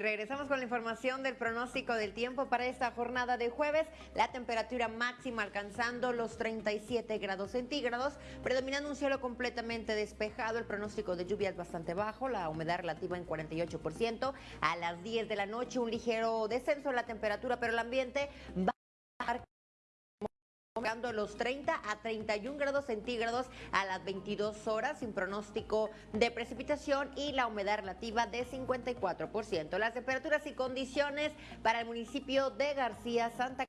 Regresamos con la información del pronóstico del tiempo para esta jornada de jueves. La temperatura máxima alcanzando los 37 grados centígrados, predominando un cielo completamente despejado. El pronóstico de lluvia es bastante bajo, la humedad relativa en 48%. A las 10 de la noche un ligero descenso en la temperatura, pero el ambiente va a los 30 a 31 grados centígrados a las 22 horas sin pronóstico de precipitación y la humedad relativa de 54%. Las temperaturas y condiciones para el municipio de García Santa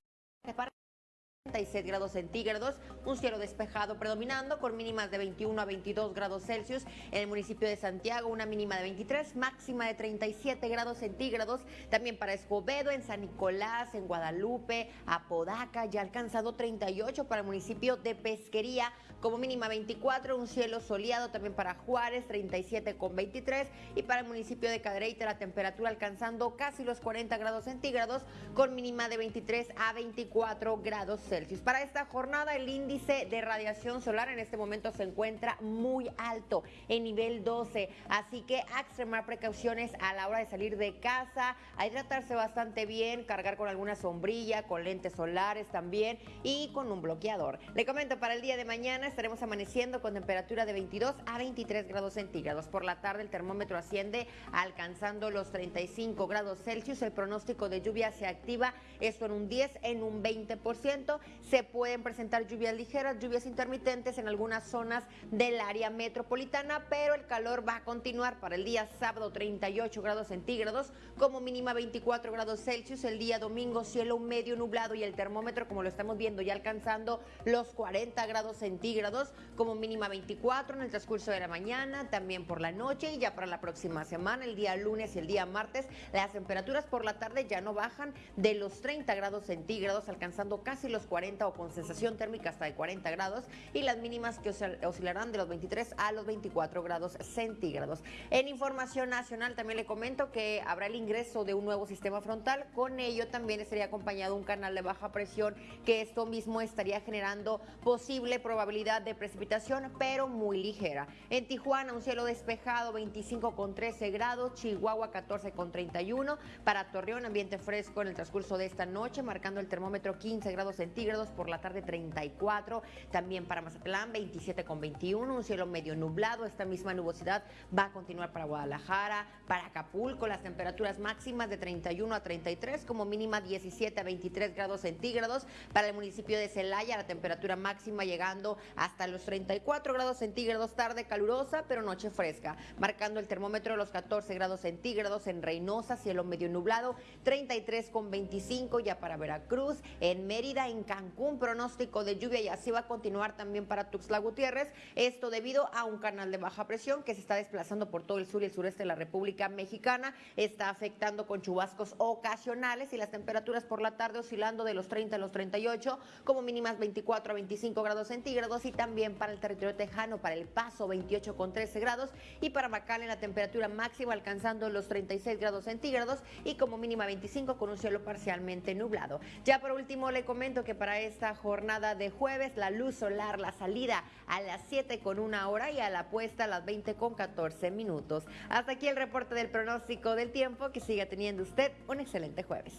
36 grados centígrados, un cielo despejado predominando con mínimas de 21 a 22 grados Celsius. En el municipio de Santiago una mínima de 23, máxima de 37 grados centígrados. También para Escobedo, en San Nicolás, en Guadalupe, Apodaca, ya alcanzado 38 para el municipio de Pesquería, como mínima 24, un cielo soleado también para Juárez, 37 con 23. Y para el municipio de Cadereyta la temperatura alcanzando casi los 40 grados centígrados, con mínima de 23 a 24 grados Celsius. Para esta jornada el índice de radiación solar en este momento se encuentra muy alto, en nivel 12, así que extremar precauciones a la hora de salir de casa, hidratarse bastante bien, cargar con alguna sombrilla, con lentes solares también y con un bloqueador. Le comento para el día de mañana estaremos amaneciendo con temperatura de 22 a 23 grados centígrados. Por la tarde el termómetro asciende alcanzando los 35 grados Celsius. El pronóstico de lluvia se activa, esto en un 10, en un 20% se pueden presentar lluvias ligeras, lluvias intermitentes en algunas zonas del área metropolitana, pero el calor va a continuar para el día sábado 38 grados centígrados, como mínima 24 grados Celsius, el día domingo cielo medio nublado y el termómetro, como lo estamos viendo, ya alcanzando los 40 grados centígrados, como mínima 24 en el transcurso de la mañana, también por la noche y ya para la próxima semana, el día lunes y el día martes, las temperaturas por la tarde ya no bajan de los 30 grados centígrados, alcanzando casi los 40 o con sensación térmica hasta de 40 grados y las mínimas que oscilarán de los 23 a los 24 grados centígrados. En información nacional también le comento que habrá el ingreso de un nuevo sistema frontal, con ello también estaría acompañado un canal de baja presión que esto mismo estaría generando posible probabilidad de precipitación, pero muy ligera. En Tijuana un cielo despejado 25 con 13 grados, Chihuahua 14 con 31, para Torreón ambiente fresco en el transcurso de esta noche, marcando el termómetro 15 grados centígrados por la tarde 34, también para Mazatlán 27 con 21, un cielo medio nublado, esta misma nubosidad va a continuar para Guadalajara, para Acapulco, las temperaturas máximas de 31 a 33, como mínima 17 a 23 grados centígrados, para el municipio de Celaya la temperatura máxima llegando hasta los 34 grados centígrados, tarde calurosa, pero noche fresca, marcando el termómetro los 14 grados centígrados en Reynosa, cielo medio nublado, 33 con 25 ya para Veracruz, en Mérida, en Cancún, pronóstico de lluvia y así va a continuar también para Tuxtla Gutiérrez. Esto debido a un canal de baja presión que se está desplazando por todo el sur y el sureste de la República Mexicana. Está afectando con chubascos ocasionales y las temperaturas por la tarde oscilando de los 30 a los 38, como mínimas 24 a 25 grados centígrados y también para el territorio tejano, para el paso 28 con 13 grados y para en la temperatura máxima alcanzando los 36 grados centígrados y como mínima 25 con un cielo parcialmente nublado. Ya por último le comento que para esta jornada de jueves, la luz solar, la salida a las 7 con una hora y a la puesta a las 20 con 14 minutos. Hasta aquí el reporte del pronóstico del tiempo. Que siga teniendo usted un excelente jueves.